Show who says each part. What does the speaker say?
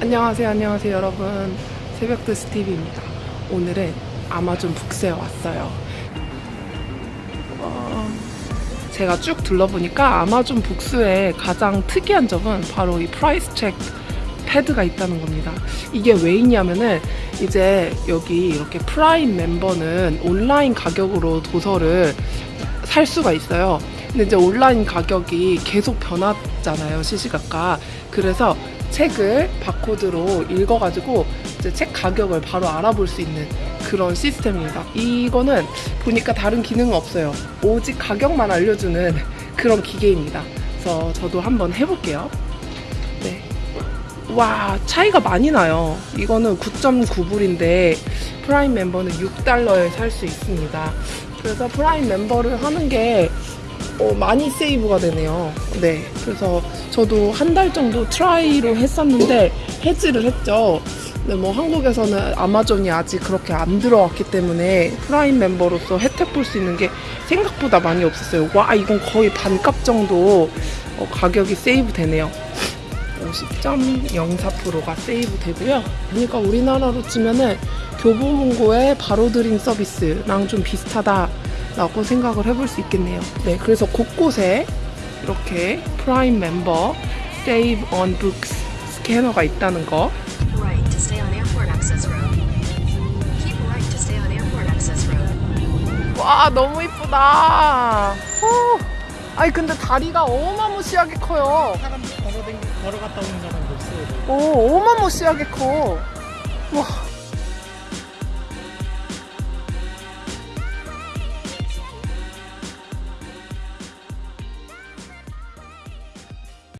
Speaker 1: 안녕하세요, 안녕하세요, 여러분. 새벽드 스티비입니다. 오늘은 아마존 북스에 왔어요. 어, 제가 쭉 둘러보니까 아마존 북스의 가장 특이한 점은 바로 이 price check pad가 있다는 겁니다. 이게 왜 있냐면은 이제 여기 이렇게 프라임 멤버는 온라인 가격으로 도서를 살 수가 있어요. 근데 이제 온라인 가격이 계속 변하잖아요, 시시각각. 그래서 책을 바코드로 읽어가지고 이제 책 가격을 바로 알아볼 수 있는 그런 시스템입니다. 이거는 보니까 다른 기능은 없어요. 오직 가격만 알려주는 그런 기계입니다. 그래서 저도 한번 해볼게요. 네. 와, 차이가 많이 나요. 이거는 9.9불인데 프라임 멤버는 6달러에 살 수 있습니다. 그래서 프라임 멤버를 하는 게 어, 많이 save가 되네요. 네. 그래서 저도 한 달 정도 trial로 했었는데 해지를 했죠. 근데 뭐 한국에서는 아마존이 아직 그렇게 안 들어왔기 때문에 프라임 멤버로서 혜택 볼 수 있는 게 생각보다 많이 없었어요. 와, 이건 거의 반값 정도 어, 가격이 save 되네요. 50.04%가 save 되고요. 그러니까 우리나라로 치면은 교보문고의 바로 드림 서비스랑 좀 비슷하다 라고 생각을 해볼 수 있겠네요. 네, 그래서 곳곳에 이렇게 프라임 멤버 Save on Books 스캐너가 있다는 거. 와, 너무 이쁘다. 후. 아니 근데 다리가 어마무시하게 커요.
Speaker 2: 사람 걸어댕 걸어갔다 오는 사람도 있어요.
Speaker 1: 오, 어마무시하게 커. 와,